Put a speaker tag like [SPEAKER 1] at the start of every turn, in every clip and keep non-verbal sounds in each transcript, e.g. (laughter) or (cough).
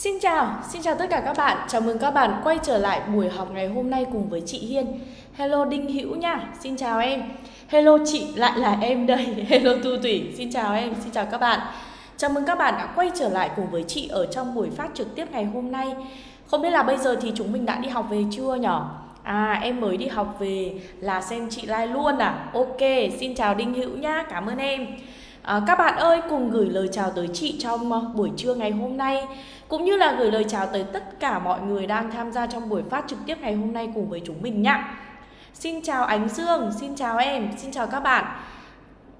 [SPEAKER 1] Xin chào, xin chào tất cả các bạn. Chào mừng các bạn quay trở lại buổi học ngày hôm nay cùng với chị Hiên. Hello Đinh Hữu nha, xin chào em. Hello chị, lại là em đây. (laughs) Hello Tu Thủy, xin chào em, xin chào các bạn. Chào mừng các bạn đã quay trở lại cùng với chị ở trong buổi phát trực tiếp ngày hôm nay. Không biết là bây giờ thì chúng mình đã đi học về chưa nhở? À em mới đi học về là xem chị like luôn à Ok xin chào Đinh Hữu nhá Cảm ơn em à, Các bạn ơi cùng gửi lời chào tới chị trong ờ, buổi trưa ngày hôm nay Cũng như là gửi lời chào tới tất cả mọi người đang tham gia trong buổi phát trực tiếp ngày hôm nay cùng với chúng mình nhá. Xin chào Ánh Dương, xin chào em, xin chào các bạn.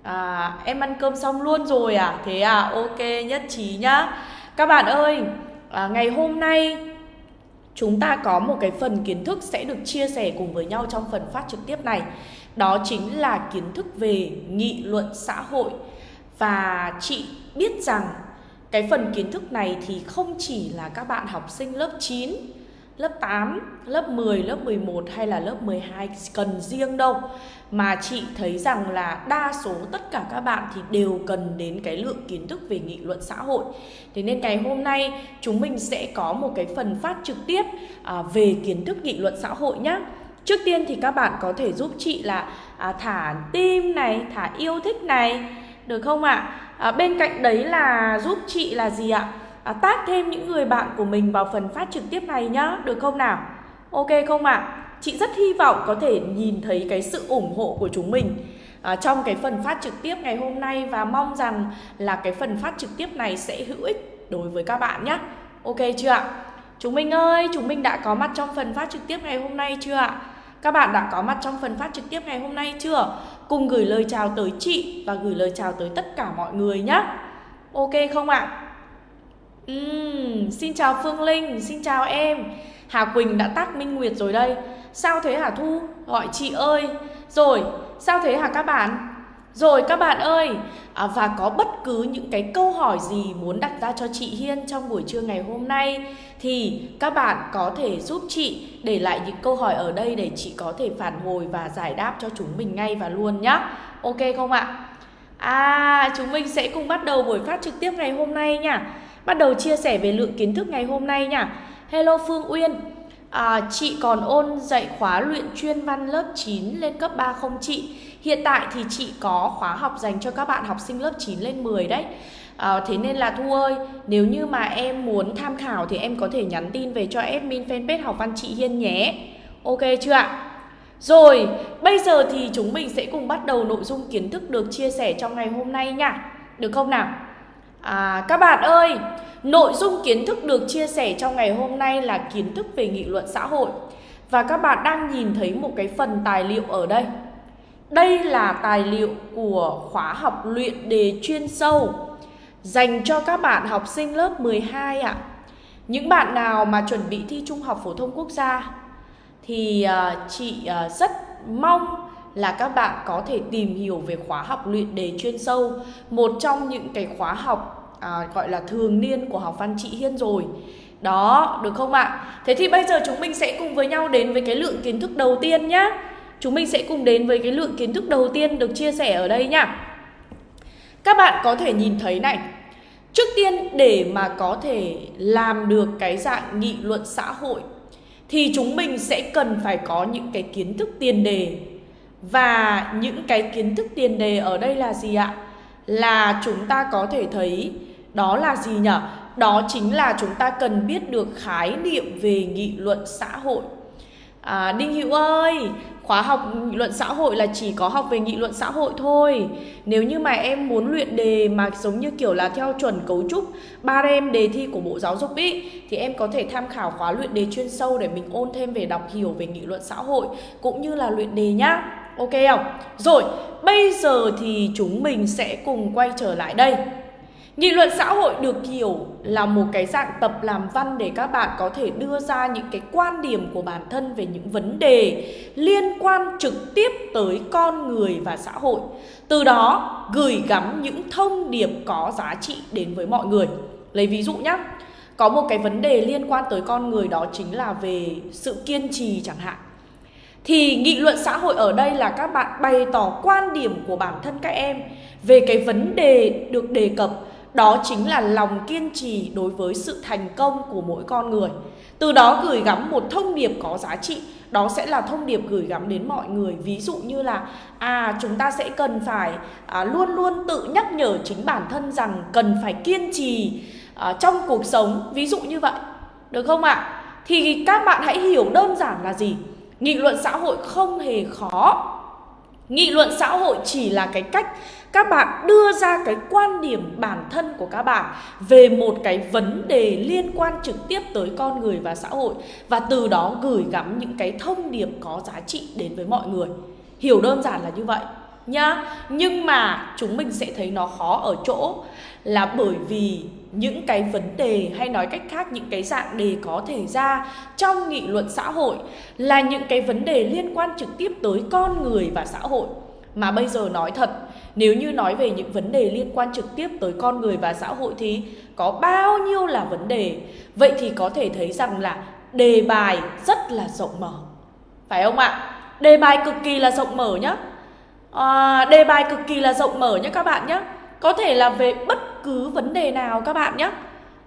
[SPEAKER 1] À, Em ăn cơm xong luôn rồi à? Thế à ok nhất trí nhá. Các bạn ơi à, ngày hôm nay chúng ta có một cái phần kiến thức sẽ được chia sẻ cùng với nhau trong phần phát trực tiếp này. Đó chính là kiến thức về nghị luận xã hội và chị biết rằng cái phần kiến thức này thì không chỉ là các bạn học sinh lớp 9 lớp 8, lớp 10, lớp 11 hay là lớp 12 cần riêng đâu. Mà chị thấy rằng là đa số tất cả các bạn thì đều cần đến cái lượng kiến thức về nghị luận xã hội. Thế nên ngày hôm nay chúng mình sẽ có một cái phần phát trực tiếp à, về kiến thức nghị luận xã hội nhé Trước tiên thì các bạn có thể giúp chị là à, thả tim này, thả yêu thích này được không ạ? À? À, bên cạnh đấy là giúp chị là gì ạ? à, tác thêm những người bạn của mình vào phần phát trực tiếp này nhá Được không nào? Ok không ạ? À? Chị rất hy vọng có thể nhìn thấy cái sự ủng hộ của chúng mình à, Trong cái phần phát trực tiếp ngày hôm nay Và mong rằng là cái phần phát trực tiếp này sẽ hữu ích đối với các bạn nhé Ok chưa ạ? Chúng mình ơi, chúng mình đã có mặt trong phần phát trực tiếp ngày hôm nay chưa ạ? Các bạn đã có mặt trong phần phát trực tiếp ngày hôm nay chưa? Cùng gửi lời chào tới chị và gửi lời chào tới tất cả mọi người nhé Ok không ạ? Uhm, xin chào Phương Linh, xin chào em Hà Quỳnh đã tắt Minh Nguyệt rồi đây Sao thế hả Thu? Gọi chị ơi Rồi, sao thế hả các bạn? Rồi các bạn ơi à, Và có bất cứ những cái câu hỏi gì muốn đặt ra cho chị Hiên trong buổi trưa ngày hôm nay Thì các bạn có thể giúp chị để lại những câu hỏi ở đây để chị có thể phản hồi và giải đáp cho chúng mình ngay và luôn nhá Ok không ạ? À, chúng mình sẽ cùng bắt đầu buổi phát trực tiếp ngày hôm nay nha Bắt đầu chia sẻ về lượng kiến thức ngày hôm nay nha Hello Phương Uyên à, Chị còn ôn dạy khóa luyện chuyên văn lớp 9 lên cấp 3 không chị? Hiện tại thì chị có khóa học dành cho các bạn học sinh lớp 9 lên 10 đấy. À, Thế nên là Thu ơi Nếu như mà em muốn tham khảo thì em có thể nhắn tin về cho admin fanpage học văn chị Hiên nhé. Ok chưa ạ? Rồi, bây giờ thì chúng mình sẽ cùng bắt đầu nội dung kiến thức được chia sẻ trong ngày hôm nay nha. Được không nào? À, các bạn ơi, nội dung kiến thức được chia sẻ trong ngày hôm nay là kiến thức về nghị luận xã hội. Và các bạn đang nhìn thấy một cái phần tài liệu ở đây. Đây là tài liệu của khóa học luyện đề chuyên sâu Dành cho các bạn học sinh lớp 12 ạ. Những bạn nào mà chuẩn bị thi Trung học Phổ thông Quốc gia Thì ờ, chị ờ, rất mong là các bạn có thể tìm hiểu về khóa học luyện đề chuyên sâu một trong những cái khóa học à, gọi là thường niên của học văn chị Hiên rồi. Đó được không ạ? Thế thì bây giờ chúng mình sẽ cùng với nhau đến với cái lượng kiến thức đầu tiên nhé chúng mình sẽ cùng đến với cái lượng kiến thức đầu tiên được chia sẻ ở đây nhá các bạn có thể nhìn thấy này trước tiên, để mà có thể làm được cái dạng nghị luận xã hội, thì chúng mình sẽ cần phải có những cái kiến thức tiền đề và những cái kiến thức tiền đề ở đây là gì ạ? Là chúng ta có thể thấy đó là gì nhỉ? Đó chính là chúng ta cần biết được khái niệm về nghị luận xã hội. À, Đinh Hữu ơi, khóa học nghị luận xã hội là chỉ có học về nghị luận xã hội thôi. Nếu như mà em muốn luyện đề mà giống như kiểu là theo chuẩn cấu trúc ba em đề thi của Bộ Giáo dục ý thì em có thể tham khảo khóa luyện đề chuyên sâu để mình ôn thêm về đọc hiểu về nghị luận xã hội cũng như là luyện đề nhá. Ok không? Rồi, bây giờ thì chúng mình sẽ cùng quay trở lại đây Nghị luận xã hội được hiểu là một cái dạng tập làm văn để các bạn có thể đưa ra những cái quan điểm của bản thân về những vấn đề liên quan trực tiếp tới con người và xã hội. Từ đó gửi gắm những thông điệp có giá trị đến với mọi người. Lấy ví dụ nhé, có một cái vấn đề liên quan tới con người đó chính là về sự kiên trì chẳng hạn. Thì nghị luận xã hội ở đây là các bạn bày tỏ quan điểm của bản thân các em về cái vấn đề được đề cập đó chính là lòng kiên trì đối với sự thành công của mỗi con người. Từ đó gửi gắm một thông điệp có giá trị. Đó sẽ là thông điệp gửi gắm đến mọi người. Ví dụ như là à chúng ta sẽ cần phải à, luôn luôn tự nhắc nhở chính bản thân rằng cần phải kiên trì à, trong cuộc sống. Ví dụ như vậy. Được không ạ? Thì các bạn hãy hiểu đơn giản là gì? Nghị luận xã hội không hề khó. Nghị luận xã hội chỉ là cái cách các bạn đưa ra cái quan điểm bản thân của các bạn về một cái vấn đề liên quan trực tiếp tới con người và xã hội và từ đó gửi gắm những cái thông điệp có giá trị đến với mọi người. Hiểu đơn giản là như vậy nhá. Nhưng mà chúng mình sẽ thấy nó khó ở chỗ là bởi vì những cái vấn đề hay nói cách khác, những cái dạng đề có thể ra trong nghị luận xã hội là những cái vấn đề liên quan trực tiếp tới con người và xã hội. Mà bây giờ nói thật nếu như nói về những vấn đề liên quan trực tiếp tới con người và xã hội thì có bao nhiêu là vấn đề? Vậy thì có thể thấy rằng là đề bài rất là rộng mở. Phải không ạ? Đề bài cực kỳ là rộng mở nhá. À, đề bài cực kỳ là rộng mở nhé các bạn nhé có thể là về bất cứ vấn đề nào các bạn nhé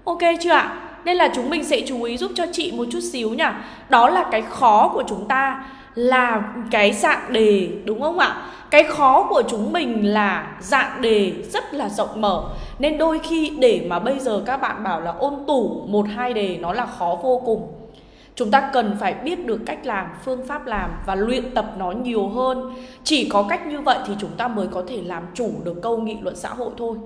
[SPEAKER 1] ok chưa ạ? Nên là chúng mình sẽ chú ý giúp cho chị một chút xíu nhá. Đó là cái khó của chúng ta là cái dạng đề, đúng không ạ? Cái khó của chúng mình là dạng đề rất là rộng mở. Nên đôi khi để mà bây giờ các bạn bảo là ôn tủ một, hai đề nó là khó vô cùng. Chúng ta cần phải biết được cách làm, phương pháp làm và luyện tập nó nhiều hơn. Chỉ có cách như vậy thì chúng ta mới có thể làm chủ được câu nghị luận xã hội thôi.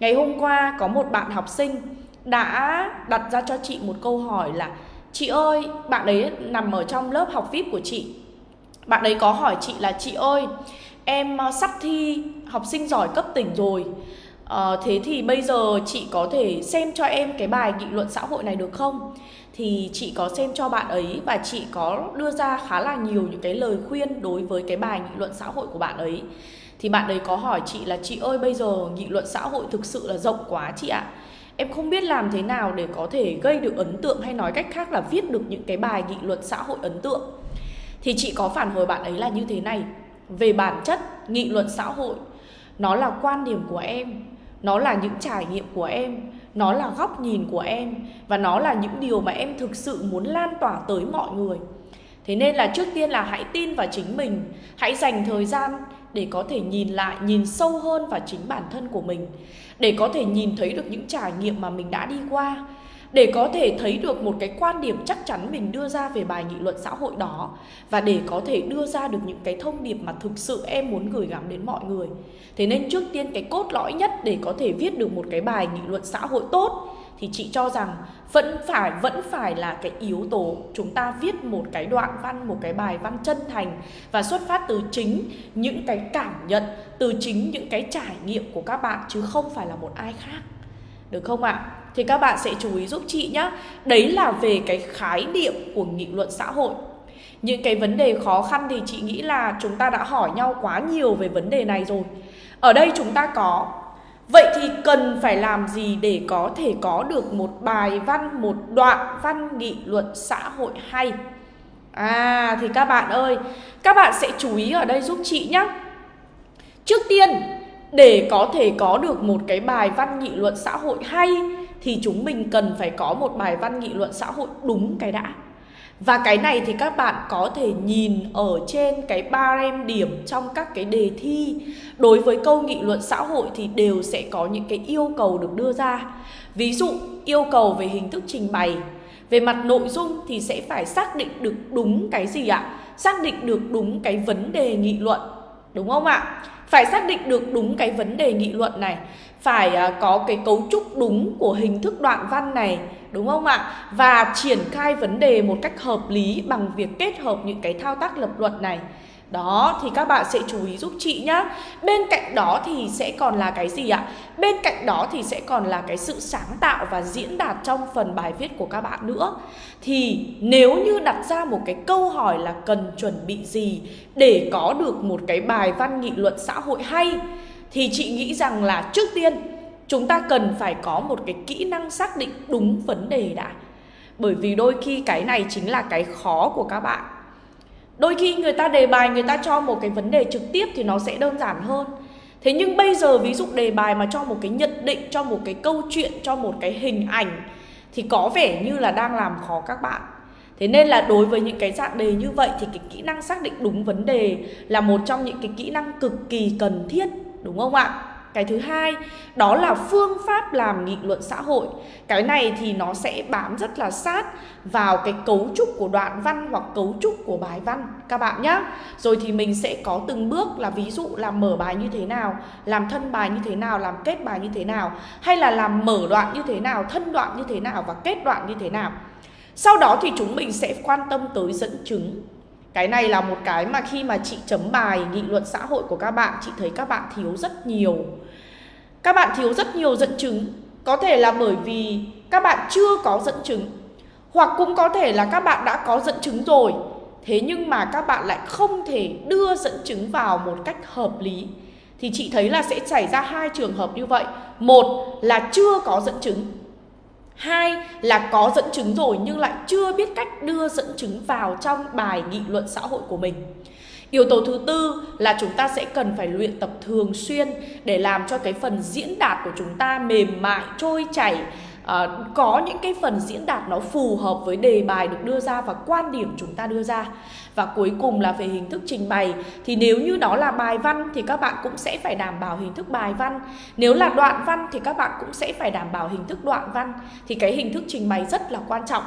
[SPEAKER 1] Ngày hôm qua có một bạn học sinh đã đặt ra cho chị một câu hỏi là, chị ơi, bạn ấy nằm ở trong lớp học vip của chị bạn ấy có hỏi chị là chị ơi em ờ, sắp thi học sinh giỏi cấp tỉnh rồi. À, thế thì bây giờ chị có thể xem cho em cái bài nghị luận xã hội này được không? Thì chị có xem cho bạn ấy và chị có đưa ra khá là nhiều những cái lời khuyên đối với cái bài nghị luận xã hội của bạn ấy. Thì bạn ấy có hỏi chị là chị ơi bây giờ nghị luận xã hội thực sự là rộng quá chị ạ. Em không biết làm thế nào để có thể gây được ấn tượng hay nói cách khác là viết được những cái bài nghị luận xã hội ấn tượng thì chị có phản hồi bạn ấy là như thế này. Về bản chất, nghị luận xã hội, nó là quan điểm của em, nó là những trải nghiệm của em, nó là góc nhìn của em, và nó là những điều mà em thực sự muốn lan tỏa tới mọi người. Thế nên là trước tiên là hãy tin vào chính mình, hãy dành thời gian để có thể nhìn lại, nhìn sâu hơn vào chính bản thân của mình, để có thể nhìn thấy được những trải nghiệm mà mình đã đi qua để có thể thấy được một cái quan điểm chắc chắn mình đưa ra về bài nghị luận xã hội đó, và để có thể đưa ra được những cái thông điệp mà thực sự em muốn gửi gắm đến mọi người. Thế nên trước tiên cái cốt lõi nhất để có thể viết được một cái bài nghị luận xã hội tốt, thì chị cho rằng vẫn phải vẫn phải là cái yếu tố chúng ta viết một cái đoạn văn, một cái bài văn chân thành và xuất phát từ chính những cái cảm nhận, từ chính những cái trải nghiệm của các bạn, chứ không phải là một ai khác được không ạ? Thì các bạn sẽ chú ý giúp chị nhé đấy là về cái khái niệm của nghị luận xã hội. Những cái vấn đề khó khăn thì chị nghĩ là chúng ta đã hỏi nhau quá nhiều về vấn đề này rồi. Ở đây chúng ta có, vậy thì cần phải làm gì để có thể có được một bài văn, một đoạn văn nghị luận xã hội hay? À thì các bạn ơi, các bạn sẽ chú ý ở đây giúp chị nhé trước tiên để có thể có được một cái bài văn nghị luận xã hội hay, thì chúng mình cần phải có một bài văn nghị luận xã hội đúng cái đã. Và cái này thì các bạn có thể nhìn ở trên cái ba em điểm trong các cái đề thi. Đối với câu nghị luận xã hội thì đều sẽ có những cái yêu cầu được đưa ra. Ví dụ, yêu cầu về hình thức trình bày. Về mặt nội dung thì sẽ phải xác định được đúng cái gì ạ? Xác định được đúng cái vấn đề nghị luận. Đúng không ạ? Phải xác định được đúng cái vấn đề nghị luận này Phải à, có cái cấu trúc đúng của hình thức đoạn văn này, Đúng không ạ? Và triển khai vấn đề một cách hợp lý bằng việc kết hợp những cái thao tác lập luận này đó, thì các bạn sẽ chú ý giúp chị nhá. Bên cạnh đó thì sẽ còn là cái gì ạ? Bên cạnh đó thì sẽ còn là cái sự sáng tạo và diễn đạt trong phần bài viết của các bạn nữa. Thì nếu như đặt ra một cái câu hỏi là cần chuẩn bị gì Để có được một cái bài văn nghị luận xã hội hay, Thì chị nghĩ rằng là trước tiên, chúng ta cần phải có một cái kỹ năng xác định đúng vấn đề đã. Bởi vì đôi khi cái này chính là cái khó của các bạn đôi khi người ta đề bài người ta cho một cái vấn đề trực tiếp thì nó sẽ đơn giản hơn Thế nhưng bây giờ ví dụ đề bài mà cho một cái nhận định, cho một cái câu chuyện, cho một cái hình ảnh thì có vẻ như là đang làm khó các bạn. Thế nên là đối với những cái dạng đề như vậy thì cái kỹ năng xác định đúng vấn đề là một trong những cái kỹ năng cực kỳ cần thiết, đúng không ạ? Cái thứ hai đó là phương pháp làm nghị luận xã hội. Cái này thì nó sẽ bám rất là sát vào cái cấu trúc của đoạn văn hoặc cấu trúc của bài văn các bạn nhé. Rồi thì mình sẽ có từng bước là ví dụ làm mở bài như thế nào, làm thân bài như thế nào, làm kết bài như thế nào, hay là làm mở đoạn như thế nào, thân đoạn như thế nào và kết đoạn như thế nào. Sau đó thì chúng mình sẽ quan tâm tới dẫn chứng cái này là một cái mà khi mà chị chấm bài nghị luận xã hội của các bạn Chị thấy các bạn thiếu rất nhiều các bạn thiếu rất nhiều dẫn chứng. Có thể là bởi vì các bạn chưa có dẫn chứng. Hoặc cũng có thể là các bạn đã có dẫn chứng rồi. Thế nhưng mà các bạn lại không thể đưa dẫn chứng vào một cách hợp lý. Thì chị thấy là sẽ xảy ra hai trường hợp như vậy. Một là chưa có dẫn chứng. Hai là có dẫn chứng rồi nhưng lại chưa biết cách đưa dẫn chứng vào trong bài nghị luận xã hội của mình. Yếu tố thứ tư là chúng ta sẽ cần phải luyện tập thường xuyên để làm cho cái phần diễn đạt của chúng ta mềm mại, trôi chảy, à, có những cái phần diễn đạt nó phù hợp với đề bài được đưa ra và quan điểm chúng ta đưa ra. Và cuối cùng là về hình thức trình bày thì nếu như đó là bài văn thì các bạn cũng sẽ phải đảm bảo hình thức bài văn. Nếu là đoạn văn thì các bạn cũng sẽ phải đảm bảo hình thức đoạn văn. Thì cái hình thức trình bày rất là quan trọng.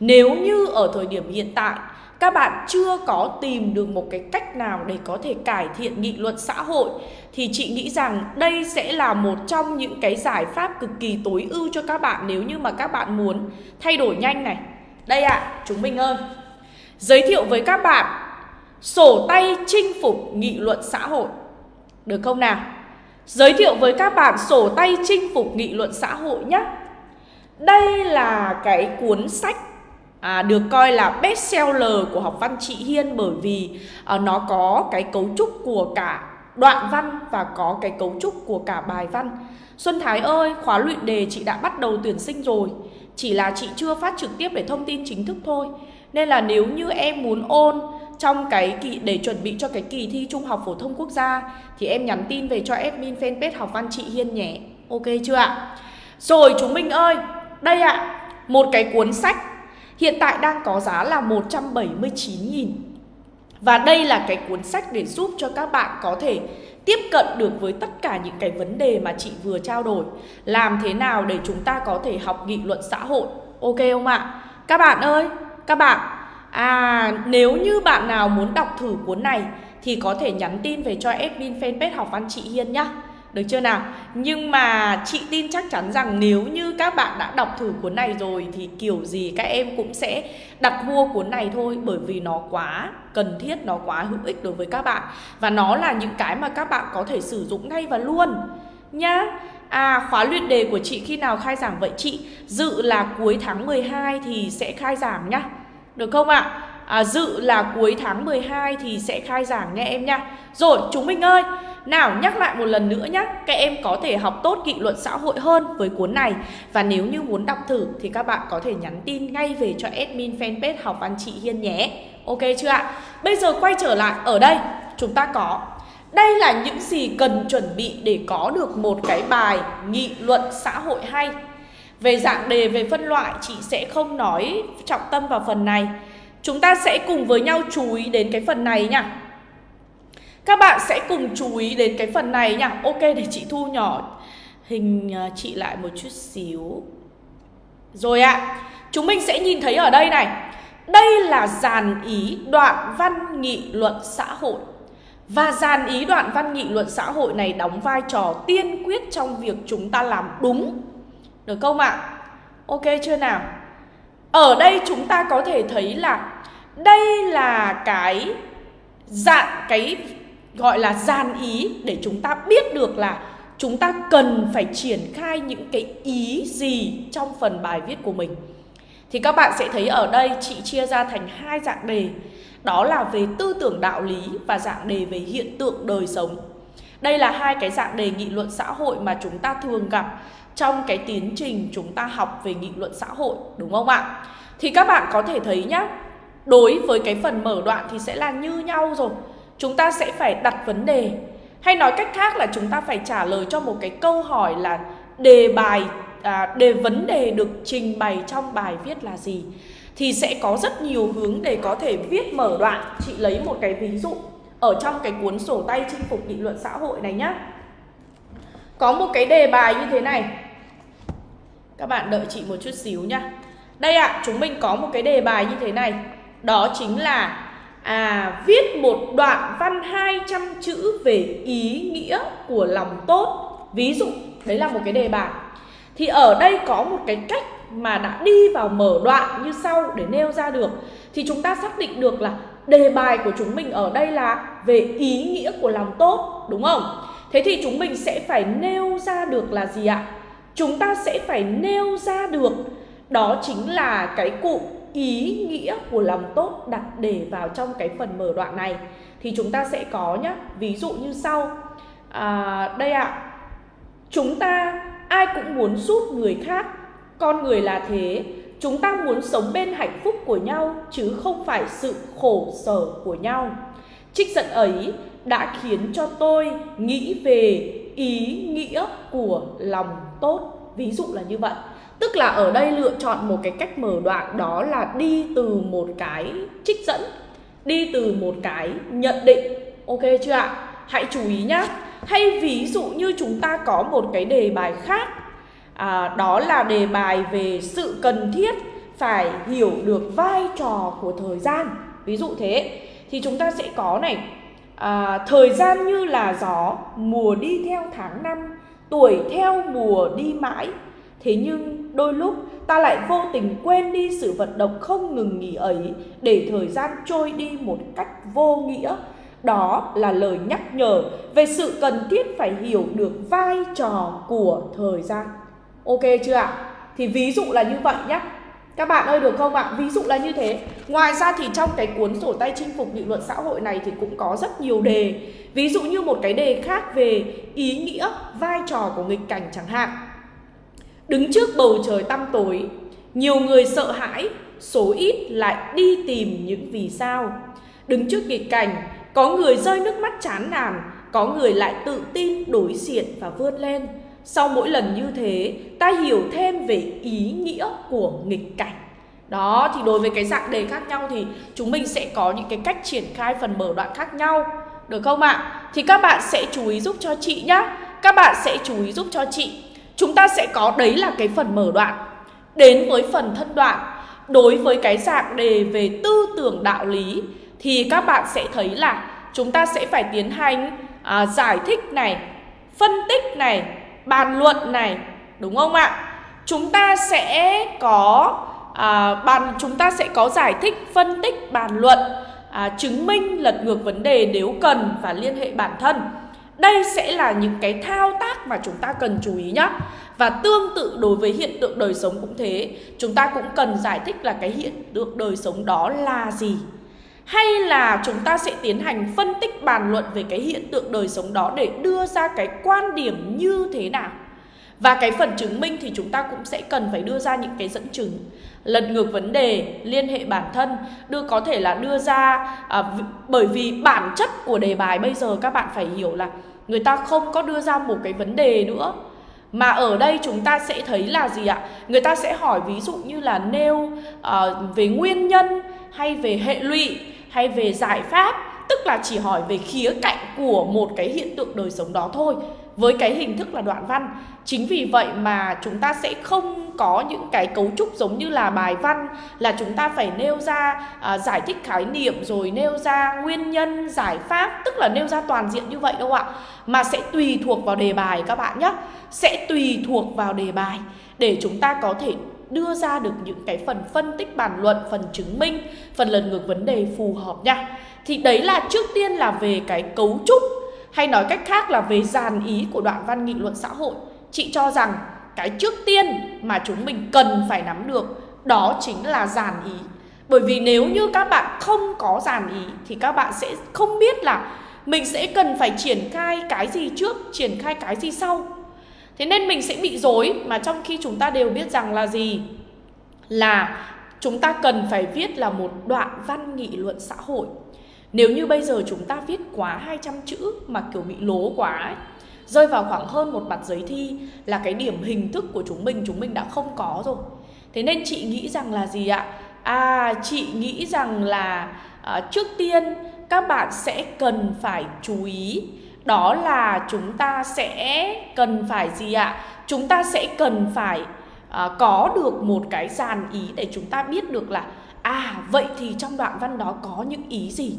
[SPEAKER 1] Nếu như ở thời điểm hiện tại các bạn chưa có tìm được một cái cách nào để có thể cải thiện nghị luận xã hội thì chị nghĩ rằng đây sẽ là một trong những cái giải pháp cực kỳ tối ưu cho các bạn nếu như mà các bạn muốn thay đổi nhanh này. Đây ạ, à, chúng mình ơi. Giới thiệu với các bạn sổ tay chinh phục nghị luận xã hội. Được không nào? Giới thiệu với các bạn sổ tay chinh phục nghị luận xã hội nhé. Đây là cái cuốn sách à, được coi là best seller của học văn chị Hiên bởi vì à, nó có cái cấu trúc của cả đoạn văn và có cái cấu trúc của cả bài văn. Xuân Thái ơi, khóa luyện đề chị đã bắt đầu tuyển sinh rồi, chỉ là chị chưa phát trực tiếp để thông tin chính thức thôi. Nên là nếu như em muốn ôn trong cái kỳ để chuẩn bị cho cái kỳ thi Trung học phổ thông quốc gia thì em nhắn tin về cho admin fanpage học văn chị Hiên nhé. Ok chưa ạ? Rồi chúng mình ơi, đây ạ, một cái cuốn sách hiện tại đang có giá là 179.000. Và đây là cái cuốn sách để giúp cho các bạn có thể tiếp cận được với tất cả những cái vấn đề mà chị vừa trao đổi. Làm thế nào để chúng ta có thể học nghị luận xã hội. Ok không ạ? Các bạn ơi, các bạn À nếu như bạn nào muốn đọc thử cuốn này Thì có thể nhắn tin về cho admin fanpage học văn chị Hiên nhá được chưa nào Nhưng mà chị tin chắc chắn rằng nếu như các bạn đã đọc thử cuốn này rồi Thì kiểu gì các em cũng sẽ đặt mua cuốn này thôi Bởi vì nó quá cần thiết, nó quá hữu ích đối với các bạn Và nó là những cái mà các bạn có thể sử dụng ngay và luôn Nhá À khóa luyện đề của chị khi nào khai giảng vậy chị? Dự là cuối tháng 12 thì sẽ khai giảng nhá được không ạ? À, À, dự là cuối tháng 12 thì sẽ khai giảng nha em nha. Rồi chúng mình ơi Nào nhắc lại một lần nữa nhé Các em có thể học tốt nghị luận xã hội hơn với cuốn này. Và nếu như muốn đọc thử Thì các bạn có thể nhắn tin ngay về cho admin fanpage học văn chị Hiên nhé. Ok chưa ạ? Bây giờ quay trở lại ở đây Chúng ta có. Đây là những gì cần chuẩn bị để có được một cái bài nghị luận xã hội hay. Về dạng đề, về phân loại chị sẽ không nói trọng tâm vào phần này. Chúng ta sẽ cùng với nhau chú ý đến cái phần này nha. Các bạn sẽ cùng chú ý đến cái phần này nha. Ok để chị thu nhỏ hình à, chị lại một chút xíu. Rồi ạ à, Chúng mình sẽ nhìn thấy ở đây này. Đây là dàn ý đoạn văn nghị luận xã hội. Và dàn ý đoạn văn nghị luận xã hội này đóng vai trò tiên quyết trong việc chúng ta làm đúng. Được không ạ? Ok chưa nào? Ở đây chúng ta có thể thấy là đây là cái dạng, cái gọi là gian ý để chúng ta biết được là chúng ta cần phải triển khai những cái ý gì trong phần bài viết của mình. Thì các bạn sẽ thấy ở đây chị chia ra thành hai dạng đề. Đó là về tư tưởng đạo lý và dạng đề về hiện tượng đời sống. Đây là hai cái dạng đề nghị luận xã hội mà chúng ta thường gặp trong cái tiến trình chúng ta học về nghị luận xã hội đúng không ạ? Thì các bạn có thể thấy nhá, đối với cái phần mở đoạn thì sẽ là như nhau rồi. Chúng ta sẽ phải đặt vấn đề. Hay nói cách khác là chúng ta phải trả lời cho một cái câu hỏi là đề bài à, đề vấn đề được trình bày trong bài viết là gì? Thì sẽ có rất nhiều hướng để có thể viết mở đoạn. Chị lấy một cái ví dụ ở trong cái cuốn sổ tay chinh phục nghị luận xã hội này nhá. Có một cái đề bài như thế này các bạn đợi chị một chút xíu nhá. Đây ạ à, chúng mình có một cái đề bài như thế này. Đó chính là à viết một đoạn văn 200 chữ về ý nghĩa của lòng tốt. Ví dụ đấy là một cái đề bài. Thì ở đây có một cái cách mà đã đi vào mở đoạn như sau để nêu ra được. Thì chúng ta xác định được là đề bài của chúng mình ở đây là về ý nghĩa của lòng tốt đúng không? Thế thì chúng mình sẽ phải nêu ra được là gì ạ? Chúng ta sẽ phải nêu ra được. Đó chính là cái cụm ý nghĩa của lòng tốt đặt để vào trong cái phần mở đoạn này. Thì chúng ta sẽ có nhá ví dụ như sau. À, đây ạ. Chúng ta ai cũng muốn giúp người khác con người là thế. Chúng ta muốn sống bên hạnh phúc của nhau chứ không phải sự khổ sở của nhau. Trích dẫn ấy đã khiến cho tôi nghĩ về ý nghĩa của lòng tốt ví dụ là như vậy. Tức là ở đây lựa chọn một cái cách mở đoạn đó là đi từ một cái trích dẫn đi từ một cái nhận định. Ok chưa ạ? Hãy chú ý nhá. Hay ví dụ như chúng ta có một cái đề bài khác à, đó là đề bài về sự cần thiết phải hiểu được vai trò của thời gian. Ví dụ thế thì chúng ta sẽ có này à, thời gian như là gió mùa đi theo tháng năm tuổi theo mùa đi mãi. Thế nhưng đôi lúc ta lại vô tình quên đi sự vận động không ngừng nghỉ ấy để thời gian trôi đi một cách vô nghĩa. Đó là lời nhắc nhở về sự cần thiết phải hiểu được vai trò của thời gian. Ok chưa ạ? Thì ví dụ là như vậy nhé các bạn ơi được không ạ? Ví dụ là như thế. Ngoài ra thì trong cái cuốn sổ tay chinh phục nghị luận xã hội này thì cũng có rất nhiều đề. Ví dụ như một cái đề khác về ý nghĩa, vai trò của nghịch cảnh chẳng hạn. Đứng trước bầu trời tăm tối, nhiều người sợ hãi, số ít lại đi tìm những vì sao. Đứng trước nghịch cảnh, có người rơi nước mắt chán nản, có người lại tự tin đối diện và vươn lên. Sau mỗi lần như thế, ta hiểu thêm về ý nghĩa của nghịch cảnh. Đó, thì đối với cái dạng đề khác nhau thì chúng mình sẽ có những cái cách triển khai phần mở đoạn khác nhau. Được không ạ? Thì các bạn sẽ chú ý giúp cho chị nhá. Các bạn sẽ chú ý giúp cho chị. Chúng ta sẽ có đấy là cái phần mở đoạn. Đến với phần thân đoạn, đối với cái dạng đề về tư tưởng đạo lý thì các bạn sẽ thấy là chúng ta sẽ phải tiến hành à, giải thích này, phân tích này, bàn luận này đúng không ạ? Chúng ta sẽ có à, bàn chúng ta sẽ có giải thích phân tích bàn luận à, chứng minh lật ngược vấn đề nếu cần và liên hệ bản thân. Đây sẽ là những cái thao tác mà chúng ta cần chú ý nhé Và tương tự đối với hiện tượng đời sống cũng thế. Chúng ta cũng cần giải thích là cái hiện tượng đời sống đó là gì hay là chúng ta sẽ tiến hành phân tích bàn luận về cái hiện tượng đời sống đó để đưa ra cái quan điểm như thế nào? Và cái phần chứng minh thì chúng ta cũng sẽ cần phải đưa ra những cái dẫn chứng. Lật ngược vấn đề liên hệ bản thân đưa có thể là đưa ra à, bởi vì bản chất của đề bài bây giờ các bạn phải hiểu là người ta không có đưa ra một cái vấn đề nữa. Mà ở đây chúng ta sẽ thấy là gì ạ? Người ta sẽ hỏi ví dụ như là nêu uh, về nguyên nhân hay về hệ lụy hay về giải pháp tức là chỉ hỏi về khía cạnh của một cái hiện tượng đời sống đó thôi với cái hình thức là đoạn văn. Chính vì vậy mà chúng ta sẽ không có những cái cấu trúc giống như là bài văn là chúng ta phải nêu ra à, giải thích khái niệm rồi nêu ra nguyên nhân giải pháp tức là nêu ra toàn diện như vậy đâu ạ. Mà sẽ tùy thuộc vào đề bài các bạn nhé sẽ tùy thuộc vào đề bài để chúng ta có thể đưa ra được những cái phần phân tích bàn luận, phần chứng minh, phần lần ngược vấn đề phù hợp nha. Thì đấy là trước tiên là về cái cấu trúc hay nói cách khác là về dàn ý của đoạn văn nghị luận xã hội. Chị cho rằng cái trước tiên mà chúng mình cần phải nắm được đó chính là dàn ý. Bởi vì nếu như các bạn không có dàn ý thì các bạn sẽ không biết là mình sẽ cần phải triển khai cái gì trước, triển khai cái gì sau. Thế nên mình sẽ bị dối mà trong khi chúng ta đều biết rằng là gì? Là chúng ta cần phải viết là một đoạn văn nghị luận xã hội. Nếu như bây giờ chúng ta viết quá 200 chữ mà kiểu bị lố quá ấy, rơi vào khoảng hơn một mặt giấy thi là cái điểm hình thức của chúng mình chúng mình đã không có rồi. Thế nên chị nghĩ rằng là gì ạ? À chị nghĩ rằng là à, trước tiên các bạn sẽ cần phải chú ý đó là chúng ta sẽ cần phải gì ạ? Chúng ta sẽ cần phải à, có được một cái dàn ý để chúng ta biết được là à vậy thì trong đoạn văn đó có những ý gì?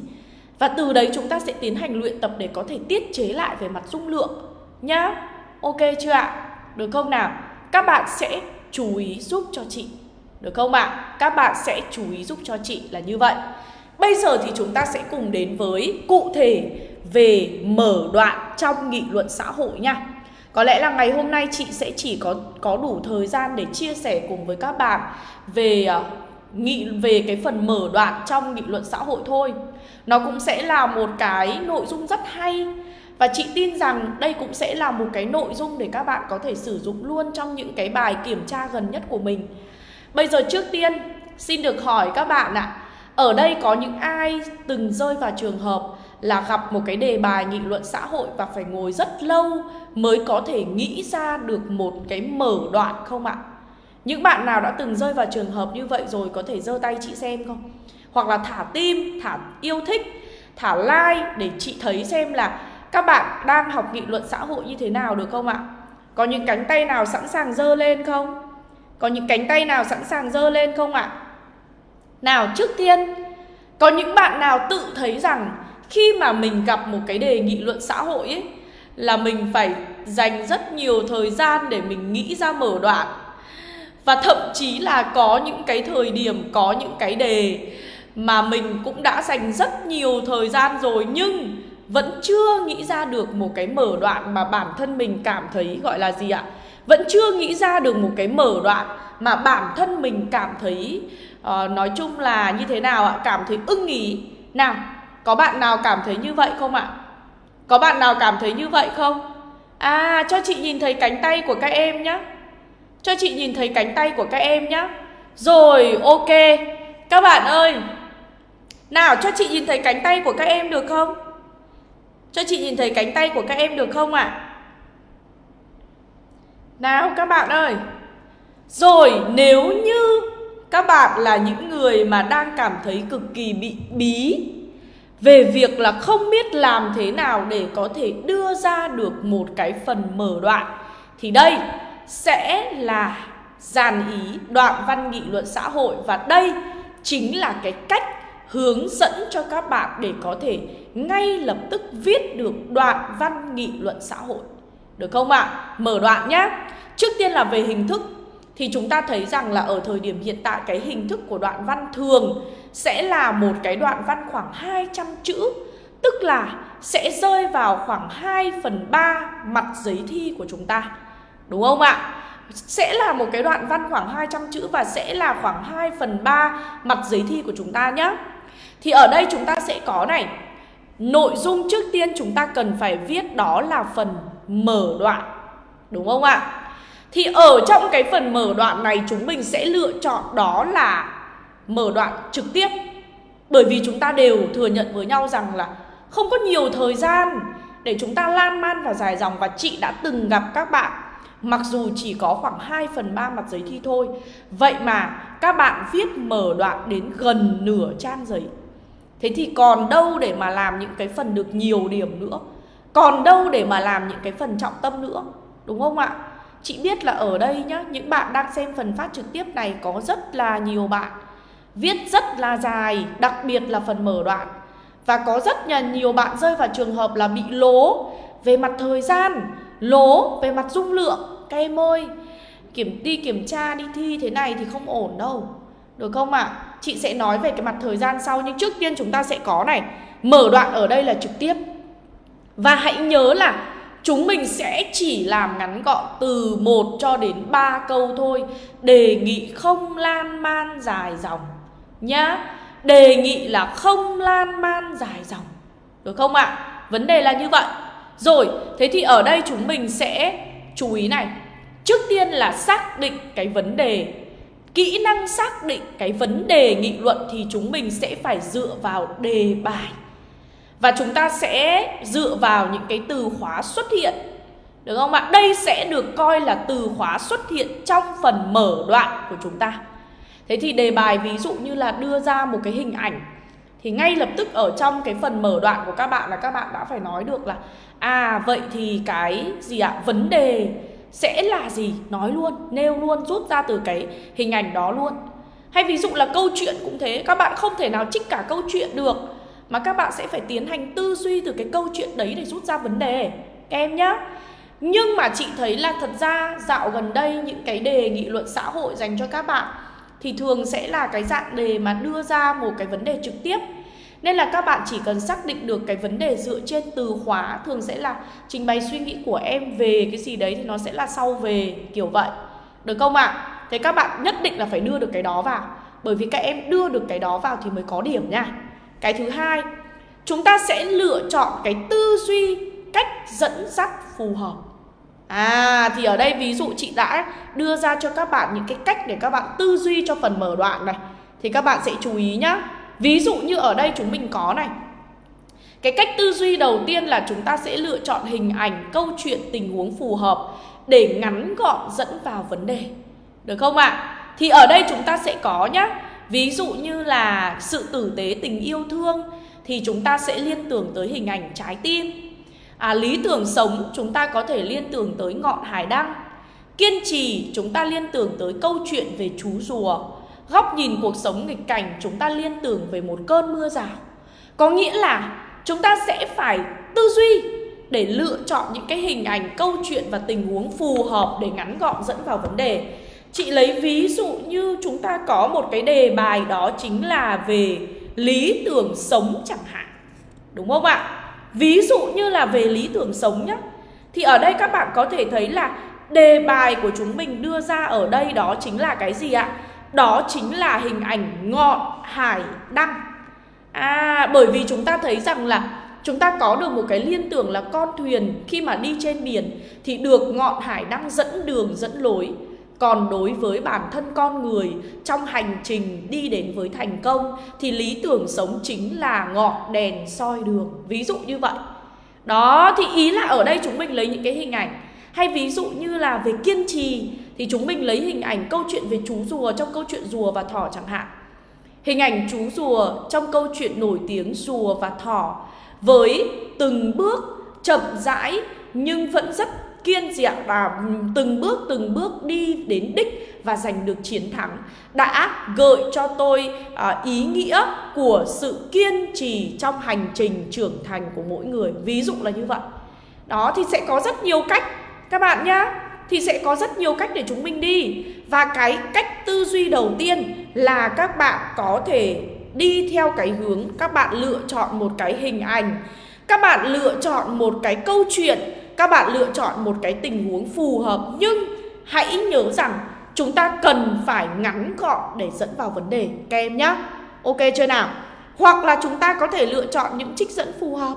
[SPEAKER 1] Và từ đấy chúng ta sẽ tiến hành luyện tập để có thể tiết chế lại về mặt dung lượng nhá. Ok chưa ạ? Được không nào? Các bạn sẽ chú ý giúp cho chị. Được không ạ? Các bạn sẽ chú ý giúp cho chị là như vậy bây giờ thì chúng ta sẽ cùng đến với cụ thể về mở đoạn trong nghị luận xã hội nha có lẽ là ngày hôm nay chị sẽ chỉ có có đủ thời gian để chia sẻ cùng với các bạn về à, nghị về cái phần mở đoạn trong nghị luận xã hội thôi. Nó cũng sẽ là một cái nội dung rất hay và chị tin rằng đây cũng sẽ là một cái nội dung để các bạn có thể sử dụng luôn trong những cái bài kiểm tra gần nhất của mình. Bây giờ trước tiên xin được hỏi các bạn ạ, à, ở đây có những ai từng rơi vào trường hợp là gặp một cái đề bài nghị luận xã hội và phải ngồi rất lâu mới có thể nghĩ ra được một cái mở đoạn không ạ? Những bạn nào đã từng rơi vào trường hợp như vậy rồi có thể giơ tay chị xem không? Hoặc là thả tim, thả yêu thích, thả like để chị thấy xem là các bạn đang học nghị luận xã hội như thế nào được không ạ? Có những cánh tay nào sẵn sàng giơ lên không? Có những cánh tay nào sẵn sàng giơ lên không ạ? Nào trước tiên, có những bạn nào tự thấy rằng khi mà mình gặp một cái đề nghị luận xã hội ấy là mình phải dành rất nhiều thời gian để mình nghĩ ra mở đoạn và thậm chí là có những cái thời điểm có những cái đề mà mình cũng đã dành rất nhiều thời gian rồi nhưng vẫn chưa nghĩ ra được một cái mở đoạn mà bản thân mình cảm thấy gọi là gì ạ? Vẫn chưa nghĩ ra được một cái mở đoạn mà bản thân mình cảm thấy uh, nói chung là như thế nào ạ? Cảm thấy ưng ý. Nào, có bạn nào cảm thấy như vậy không ạ? Có bạn nào cảm thấy như vậy không? À, cho chị nhìn thấy cánh tay của các em nhé. Cho chị nhìn thấy cánh tay của các em nhé. Rồi, ok. Các bạn ơi, nào cho chị nhìn thấy cánh tay của các em được không? Cho chị nhìn thấy cánh tay của các em được không ạ? À? Nào các bạn ơi. Rồi, nếu như các bạn là những người mà đang cảm thấy cực kỳ bị bí về việc là không biết làm thế nào để có thể đưa ra được một cái phần mở đoạn thì đây sẽ là dàn ý đoạn văn nghị luận xã hội và đây chính là cái cách hướng dẫn cho các bạn để có thể ngay lập tức viết được đoạn văn nghị luận xã hội. Được không ạ? À? Mở đoạn nhé. Trước tiên là về hình thức thì chúng ta thấy rằng là ở thời điểm hiện tại, cái hình thức của đoạn văn thường sẽ là một cái đoạn văn khoảng 200 chữ, Tức là sẽ rơi vào khoảng 2 phần 3 mặt giấy thi của chúng ta Đúng không ạ? Sẽ là một cái đoạn văn khoảng 200 chữ và sẽ là khoảng 2 phần 3 mặt giấy thi của chúng ta nhé Thì ở đây chúng ta sẽ có này, Nội dung trước tiên chúng ta cần phải viết đó là phần mở đoạn Đúng không ạ? Thì ở trong cái phần mở đoạn này chúng mình sẽ lựa chọn đó là mở đoạn trực tiếp. Bởi vì chúng ta đều thừa nhận với nhau rằng là không có nhiều thời gian để chúng ta lan man và dài dòng Và chị đã từng gặp các bạn. Mặc dù chỉ có khoảng 2 phần 3 mặt giấy thi thôi. Vậy mà các bạn viết mở đoạn đến gần nửa trang giấy. Thế thì còn đâu để mà làm những cái phần được nhiều điểm nữa? Còn đâu để mà làm những cái phần trọng tâm nữa? Đúng không ạ? Chị biết là ở đây nhá, Những bạn đang xem phần phát trực tiếp này Có rất là nhiều bạn. Viết rất là dài, Đặc biệt là phần mở đoạn. Và có rất là nhiều bạn rơi vào trường hợp là bị lố. Về mặt thời gian, Lố, về mặt dung lượng, Các em ơi, Kiểm, đi kiểm tra, đi thi thế này thì không ổn đâu. Được không ạ? À? Chị sẽ nói về cái mặt thời gian sau, Nhưng trước tiên chúng ta sẽ có này. Mở đoạn ở đây là trực tiếp. Và hãy nhớ là Chúng mình sẽ chỉ làm ngắn gọn từ 1 cho đến 3 câu thôi. Đề nghị không lan man dài dòng. Nhá Đề nghị là không lan man dài dòng. Được không ạ? À? Vấn đề là như vậy. Rồi, thế thì ở đây chúng mình sẽ chú ý này. Trước tiên là xác định cái vấn đề. Kỹ năng xác định cái vấn đề nghị luận thì chúng mình sẽ phải dựa vào đề bài và chúng ta sẽ dựa vào những cái từ khóa xuất hiện được không ạ? Đây sẽ được coi là từ khóa xuất hiện trong phần mở đoạn của chúng ta. Thế thì đề bài ví dụ như là đưa ra một cái hình ảnh thì ngay lập tức ở trong cái phần mở đoạn của các bạn là các bạn đã phải nói được là à vậy thì cái gì ạ? Vấn đề sẽ là gì? Nói luôn, nêu luôn, rút ra từ cái hình ảnh đó luôn. Hay ví dụ là câu chuyện cũng thế, các bạn không thể nào trích cả câu chuyện được mà các bạn sẽ phải tiến hành tư duy từ cái câu chuyện đấy để rút ra vấn đề. Các em nhé. nhưng mà chị thấy là thật ra dạo gần đây những cái đề nghị luận xã hội dành cho các bạn thì thường sẽ là cái dạng đề mà đưa ra một cái vấn đề trực tiếp. Nên là các bạn chỉ cần xác định được cái vấn đề dựa trên từ khóa, thường sẽ là trình bày suy nghĩ của em về cái gì đấy thì nó sẽ là sau về, kiểu vậy. Được không ạ? À? thế các bạn nhất định là phải đưa được cái đó vào. Bởi vì các em đưa được cái đó vào thì mới có điểm nha cái thứ hai chúng ta sẽ lựa chọn cái tư duy cách dẫn dắt phù hợp. À thì ở đây ví dụ chị đã đưa ra cho các bạn những cái cách để các bạn tư duy cho phần mở đoạn này. Thì các bạn sẽ chú ý nhá. Ví dụ như ở đây chúng mình có này. Cái cách tư duy đầu tiên là chúng ta sẽ lựa chọn hình ảnh, câu chuyện, tình huống phù hợp Để ngắn gọn dẫn vào vấn đề. Được không ạ? À? Thì ở đây chúng ta sẽ có nhá. Ví dụ như là sự tử tế tình yêu thương Thì chúng ta sẽ liên tưởng tới hình ảnh trái tim. À, Lý tưởng sống chúng ta có thể liên tưởng tới ngọn hải đăng. Kiên trì chúng ta liên tưởng tới câu chuyện về chú rùa. Góc nhìn cuộc sống nghịch cảnh chúng ta liên tưởng về một cơn mưa rào. Có nghĩa là chúng ta sẽ phải tư duy để lựa chọn những cái hình ảnh, câu chuyện và tình huống phù hợp để ngắn gọn dẫn vào vấn đề. Chị lấy ví dụ như chúng ta có một cái đề bài đó chính là về lý tưởng sống chẳng hạn Đúng không ạ? Ví dụ như là về lý tưởng sống nhé Thì ở đây các bạn có thể thấy là đề bài của chúng mình đưa ra ở đây đó chính là cái gì ạ? Đó chính là hình ảnh ngọn hải đăng À bởi vì chúng ta thấy rằng là chúng ta có được một cái liên tưởng là con thuyền khi mà đi trên biển thì được ngọn hải đăng dẫn đường, dẫn lối còn đối với bản thân con người, trong hành trình đi đến với thành công, thì lý tưởng sống chính là ngọn đèn soi đường. Ví dụ như vậy. Đó, thì ý là ở đây chúng mình lấy những cái hình ảnh hay ví dụ như là về kiên trì, thì chúng mình lấy hình ảnh câu chuyện về chú rùa trong câu chuyện rùa và thỏ chẳng hạn. Hình ảnh chú rùa trong câu chuyện nổi tiếng rùa và thỏ với từng bước chậm rãi nhưng vẫn rất kiên dẹo và từng bước từng bước đi đến đích và giành được chiến thắng. Đã gợi cho tôi à, ý nghĩa của sự kiên trì trong hành trình trưởng thành của mỗi người. Ví dụ là như vậy. Đó thì sẽ có rất nhiều cách các bạn nhá. Thì sẽ có rất nhiều cách để chúng mình đi. Và cái cách tư duy đầu tiên là các bạn có thể đi theo cái hướng các bạn lựa chọn một cái hình ảnh. Các bạn lựa chọn một cái câu chuyện các bạn lựa chọn một cái tình huống phù hợp nhưng hãy nhớ rằng chúng ta cần phải ngắn gọn để dẫn vào vấn đề. Các em nhé ok chưa nào? Hoặc là chúng ta có thể lựa chọn những trích dẫn phù hợp.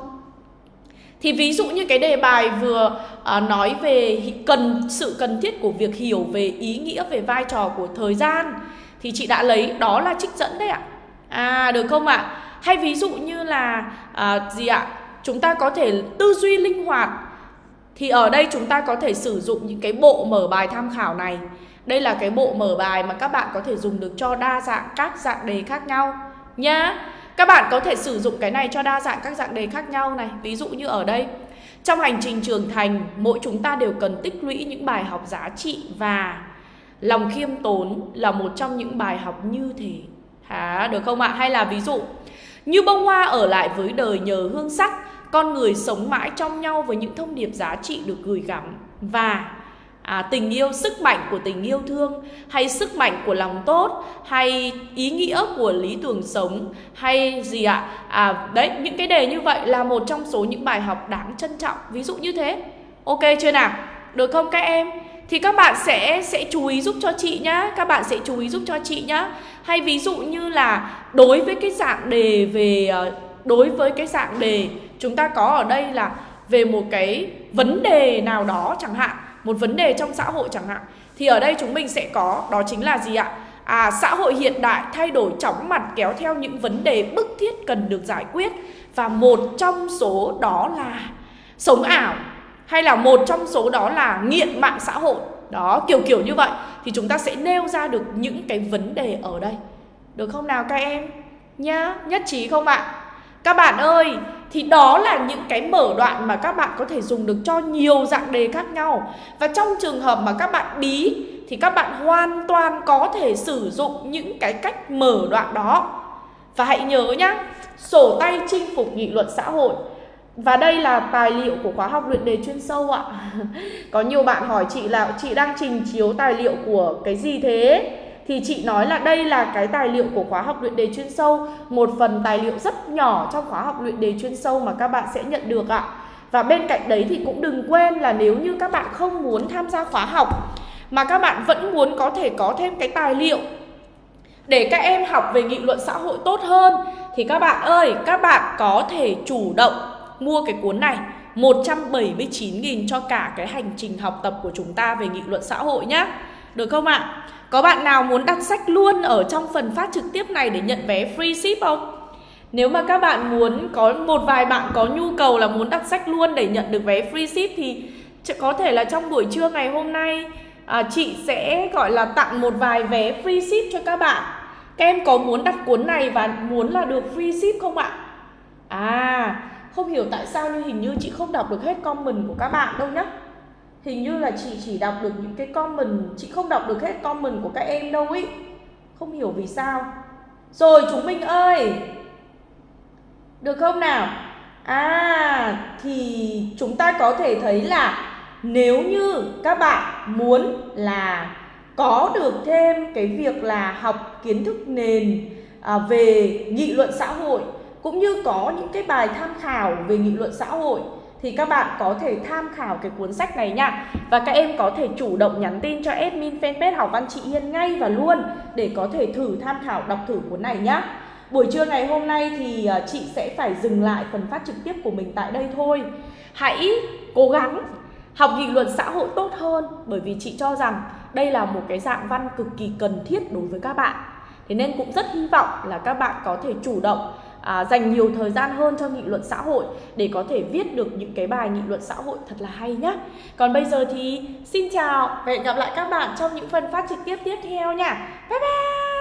[SPEAKER 1] Thì ví dụ như cái đề bài vừa à, nói về cần sự cần thiết của việc hiểu về ý nghĩa về vai trò của thời gian thì chị đã lấy đó là trích dẫn đấy ạ. À được không ạ? Hay ví dụ như là à, gì ạ? Chúng ta có thể tư duy linh hoạt thì ở đây chúng ta có thể sử dụng những cái bộ mở bài tham khảo này. Đây là cái bộ mở bài mà các bạn có thể dùng được cho đa dạng các dạng đề khác nhau nhá. Các bạn có thể sử dụng cái này cho đa dạng các dạng đề khác nhau này. Ví dụ như ở đây Trong hành trình trưởng thành, mỗi chúng ta đều cần tích lũy những bài học giá trị Và lòng khiêm tốn là một trong những bài học như thế. Hả, được không ạ? Hay là ví dụ Như bông hoa ở lại với đời nhờ hương sắc con người sống mãi trong nhau với những thông điệp giá trị được gửi gắm. Và à, tình yêu sức mạnh của tình yêu thương hay sức mạnh của lòng tốt hay ý nghĩa của lý tưởng sống hay gì ạ? À đấy những cái đề như vậy là một trong số những bài học đáng trân trọng. Ví dụ như thế. Ok chưa nào? Được không các em? Thì các bạn sẽ sẽ chú ý giúp cho chị nhá. Các bạn sẽ chú ý giúp cho chị nhá. Hay ví dụ như là đối với cái dạng đề về ờ, đối với cái dạng đề chúng ta có ở đây là về một cái vấn đề nào đó chẳng hạn một vấn đề trong xã hội chẳng hạn. Thì ở đây chúng mình sẽ có đó chính là gì ạ? À, xã hội hiện đại thay đổi chóng mặt kéo theo những vấn đề bức thiết cần được giải quyết. Và một trong số đó là sống ảo hay là một trong số đó là nghiện mạng xã hội. Đó kiểu kiểu như vậy. Thì chúng ta sẽ nêu ra được những cái vấn đề ở đây. Được không nào các em? Nhá nhất trí không ạ? Các bạn ơi thì đó là những cái mở đoạn mà các bạn có thể dùng được cho nhiều dạng đề khác nhau. Và trong trường hợp mà các bạn bí, thì các bạn hoàn toàn có thể sử dụng những cái cách mở đoạn đó. Và hãy nhớ nhá, sổ tay chinh phục nghị luận xã hội. Và đây là tài liệu của khóa học luyện đề chuyên sâu ạ. (laughs) Có nhiều bạn hỏi chị là chị đang trình chiếu tài liệu của cái gì thế? Thì chị nói là đây là cái tài liệu của khóa học luyện đề chuyên sâu Một phần tài liệu rất nhỏ trong khóa học luyện đề chuyên sâu mà các bạn sẽ nhận được ạ. Và bên cạnh đấy thì cũng đừng quên là nếu như các bạn không muốn tham gia khóa học Mà các bạn vẫn muốn có thể có thêm cái tài liệu để các em học về nghị luận xã hội tốt hơn thì các bạn ơi, các bạn có thể chủ động mua cái cuốn này 179.000 cho cả cái hành trình học tập của chúng ta về nghị luận xã hội nhé được không ạ? Có bạn nào muốn đặt sách luôn ở trong phần phát trực tiếp này để nhận vé free ship không? Nếu mà các bạn muốn có một vài bạn có nhu cầu là muốn đặt sách luôn để nhận được vé free ship thì có thể là trong buổi trưa ngày hôm nay à, chị sẽ gọi là tặng một vài vé free ship cho các bạn. Các em có muốn đặt cuốn này và muốn là được free ship không ạ? À, không hiểu tại sao nhưng hình như chị không đọc được hết comment của các bạn đâu nhá Hình như là chị chỉ đọc được những cái comment Chị không đọc được hết comment của các em đâu ý. Không hiểu vì sao. Rồi chúng mình ơi! Được không nào? À thì chúng ta có thể thấy là Nếu như các bạn muốn là có được thêm cái việc là học kiến thức nền à, về nghị luận xã hội cũng như có những cái bài tham khảo về nghị luận xã hội thì các bạn có thể tham khảo cái cuốn sách này nha. Và các em có thể chủ động nhắn tin cho admin fanpage học văn chị Hiên ngay và luôn để có thể thử tham khảo đọc thử cuốn này nhá. Buổi trưa ngày hôm nay thì à, chị sẽ phải dừng lại phần phát trực tiếp của mình tại đây thôi. Hãy cố gắng học nghị luận xã hội tốt hơn, bởi vì chị cho rằng đây là một cái dạng văn cực kỳ cần thiết đối với các bạn. Thế nên cũng rất hy vọng là các bạn có thể chủ động à, dành nhiều thời gian hơn cho nghị luận xã hội để có thể viết được những cái bài nghị luận xã hội thật là hay nhé. Còn bây giờ thì xin chào và hẹn gặp lại các bạn trong những phần phát trực tiếp tiếp theo nha. Bye bye!